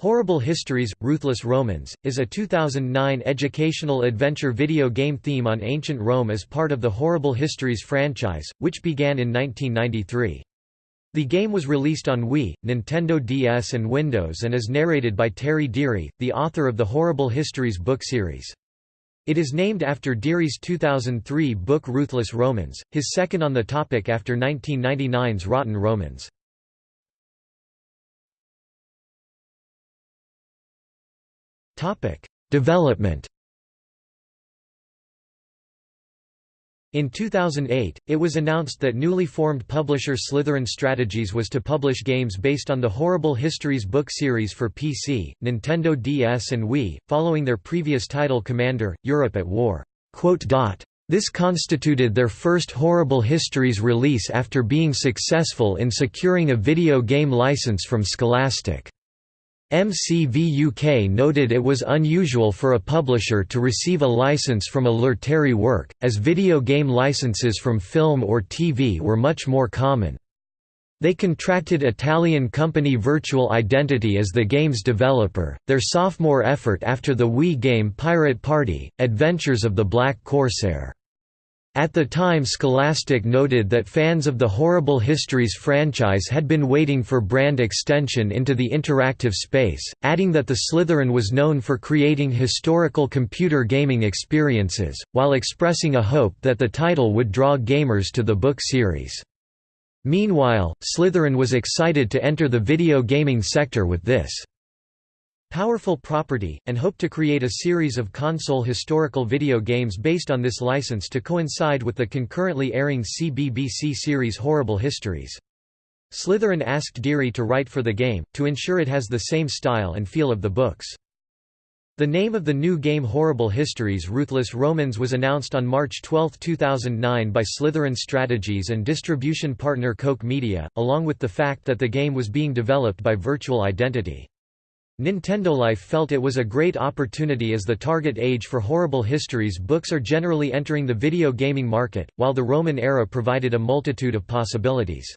Horrible Histories – Ruthless Romans, is a 2009 educational adventure video game theme on ancient Rome as part of the Horrible Histories franchise, which began in 1993. The game was released on Wii, Nintendo DS and Windows and is narrated by Terry Deary, the author of the Horrible Histories book series. It is named after Deary's 2003 book Ruthless Romans, his second on the topic after 1999's Rotten Romans. Development In 2008, it was announced that newly formed publisher Slitherine Strategies was to publish games based on the Horrible Histories book series for PC, Nintendo DS and Wii, following their previous title Commander, Europe at War. This constituted their first Horrible Histories release after being successful in securing a video game license from Scholastic. MCV UK noted it was unusual for a publisher to receive a license from a Lurteri work, as video game licenses from film or TV were much more common. They contracted Italian company Virtual Identity as the game's developer, their sophomore effort after the Wii game Pirate Party, Adventures of the Black Corsair. At the time Scholastic noted that fans of the Horrible Histories franchise had been waiting for brand extension into the interactive space, adding that the Slitherine was known for creating historical computer gaming experiences, while expressing a hope that the title would draw gamers to the book series. Meanwhile, Slitherine was excited to enter the video gaming sector with this powerful property, and hoped to create a series of console historical video games based on this license to coincide with the concurrently airing CBBC series Horrible Histories. Slitherine asked Deary to write for the game, to ensure it has the same style and feel of the books. The name of the new game Horrible Histories Ruthless Romans was announced on March 12, 2009 by Slitherine Strategies and distribution partner Koch Media, along with the fact that the game was being developed by Virtual Identity. Nintendo Life felt it was a great opportunity as the target age for Horrible Histories books are generally entering the video gaming market, while the Roman era provided a multitude of possibilities.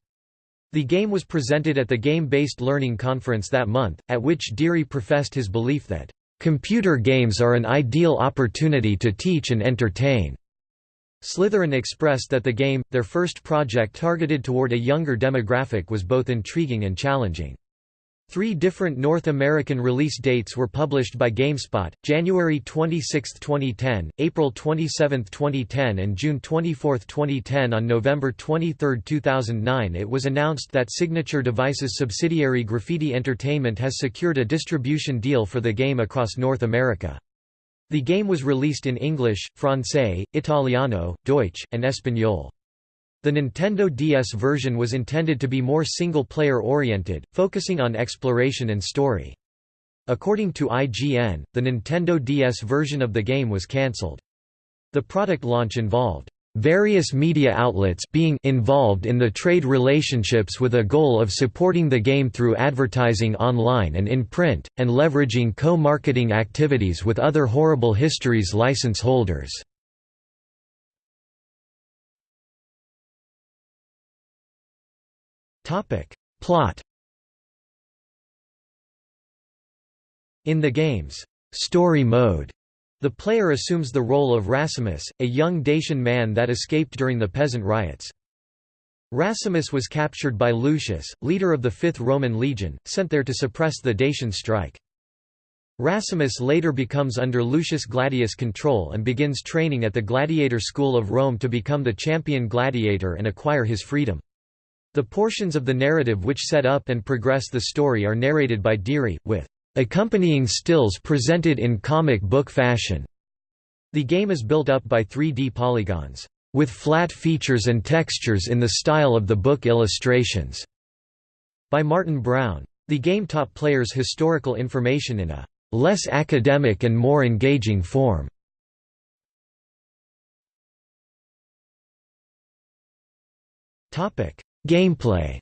The game was presented at the Game-Based Learning Conference that month, at which Deary professed his belief that, "...computer games are an ideal opportunity to teach and entertain." Slitherine expressed that the game, their first project targeted toward a younger demographic was both intriguing and challenging. Three different North American release dates were published by GameSpot, January 26, 2010, April 27, 2010 and June 24, 2010 On November 23, 2009 it was announced that Signature Devices subsidiary Graffiti Entertainment has secured a distribution deal for the game across North America. The game was released in English, Francais, Italiano, Deutsch, and Espanol. The Nintendo DS version was intended to be more single-player oriented, focusing on exploration and story. According to IGN, the Nintendo DS version of the game was cancelled. The product launch involved various media outlets being involved in the trade relationships with a goal of supporting the game through advertising online and in print, and leveraging co-marketing activities with other Horrible Histories license holders. Topic. Plot In the game's story mode, the player assumes the role of Rasimus, a young Dacian man that escaped during the peasant riots. Rasimus was captured by Lucius, leader of the Fifth Roman Legion, sent there to suppress the Dacian strike. Rasimus later becomes under Lucius Gladius' control and begins training at the gladiator school of Rome to become the champion gladiator and acquire his freedom. The portions of the narrative which set up and progress the story are narrated by Deary, with accompanying stills presented in comic book fashion. The game is built up by 3D polygons, with flat features and textures in the style of the book illustrations. By Martin Brown. The game taught players historical information in a less academic and more engaging form. Gameplay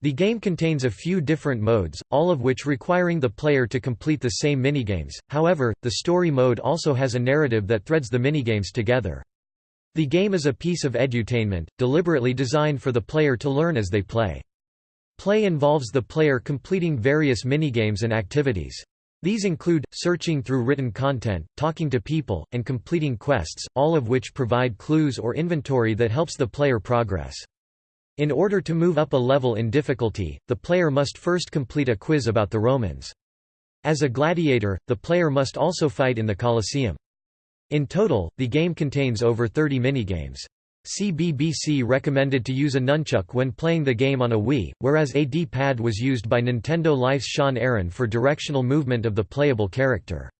The game contains a few different modes, all of which requiring the player to complete the same minigames, however, the story mode also has a narrative that threads the minigames together. The game is a piece of edutainment, deliberately designed for the player to learn as they play. Play involves the player completing various minigames and activities. These include, searching through written content, talking to people, and completing quests, all of which provide clues or inventory that helps the player progress. In order to move up a level in difficulty, the player must first complete a quiz about the Romans. As a gladiator, the player must also fight in the Colosseum. In total, the game contains over 30 minigames. CBBC recommended to use a nunchuck when playing the game on a Wii, whereas a D-pad was used by Nintendo Life's Sean Aaron for directional movement of the playable character.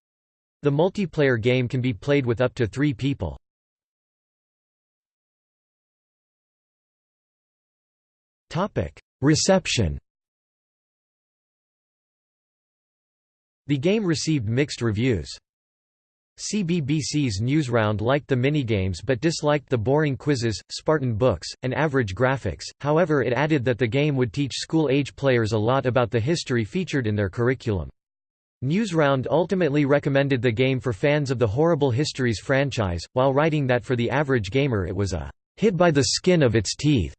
The multiplayer game can be played with up to three people. Reception The game received mixed reviews. CBBC's Newsround liked the minigames but disliked the boring quizzes, Spartan books, and average graphics, however it added that the game would teach school-age players a lot about the history featured in their curriculum. Newsround ultimately recommended the game for fans of the Horrible Histories franchise, while writing that for the average gamer it was a hit by the skin of its teeth.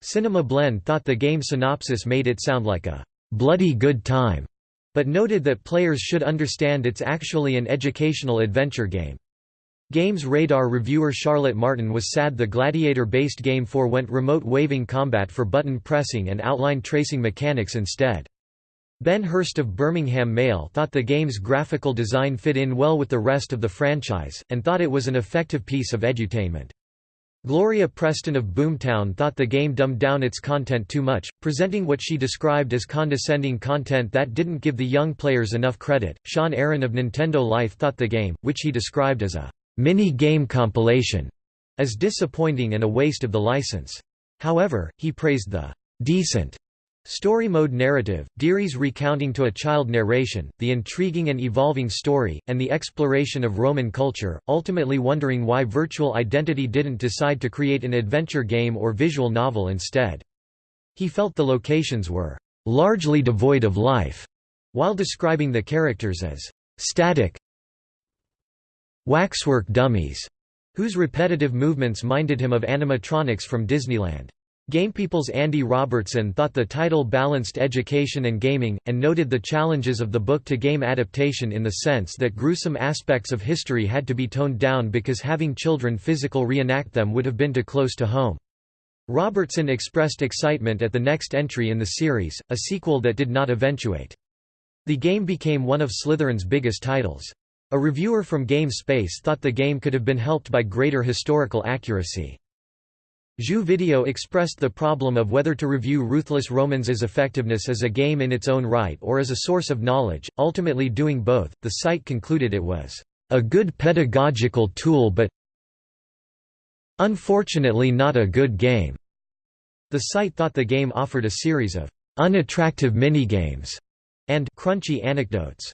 Cinema Blend thought the game synopsis made it sound like a bloody good time but noted that players should understand it's actually an educational adventure game. Games Radar reviewer Charlotte Martin was sad the gladiator-based game forewent remote waving combat for button pressing and outline tracing mechanics instead. Ben Hurst of Birmingham Mail thought the game's graphical design fit in well with the rest of the franchise, and thought it was an effective piece of edutainment. Gloria Preston of Boomtown thought the game dumbed down its content too much, presenting what she described as condescending content that didn't give the young players enough credit. Sean Aaron of Nintendo Life thought the game, which he described as a mini game compilation, as disappointing and a waste of the license. However, he praised the decent Story mode narrative, Deary's recounting to a child narration, the intriguing and evolving story, and the exploration of Roman culture, ultimately wondering why Virtual Identity didn't decide to create an adventure game or visual novel instead. He felt the locations were largely devoid of life, while describing the characters as static waxwork dummies, whose repetitive movements minded him of animatronics from Disneyland. GamePeople's Andy Robertson thought the title balanced education and gaming, and noted the challenges of the book-to-game adaptation in the sense that gruesome aspects of history had to be toned down because having children physical reenact them would have been too close to home. Robertson expressed excitement at the next entry in the series, a sequel that did not eventuate. The game became one of Slitherine's biggest titles. A reviewer from GameSpace thought the game could have been helped by greater historical accuracy. Jeux Video expressed the problem of whether to review Ruthless Romans' effectiveness as a game in its own right or as a source of knowledge, ultimately doing both. The site concluded it was a good pedagogical tool but unfortunately not a good game. The site thought the game offered a series of unattractive minigames and crunchy anecdotes.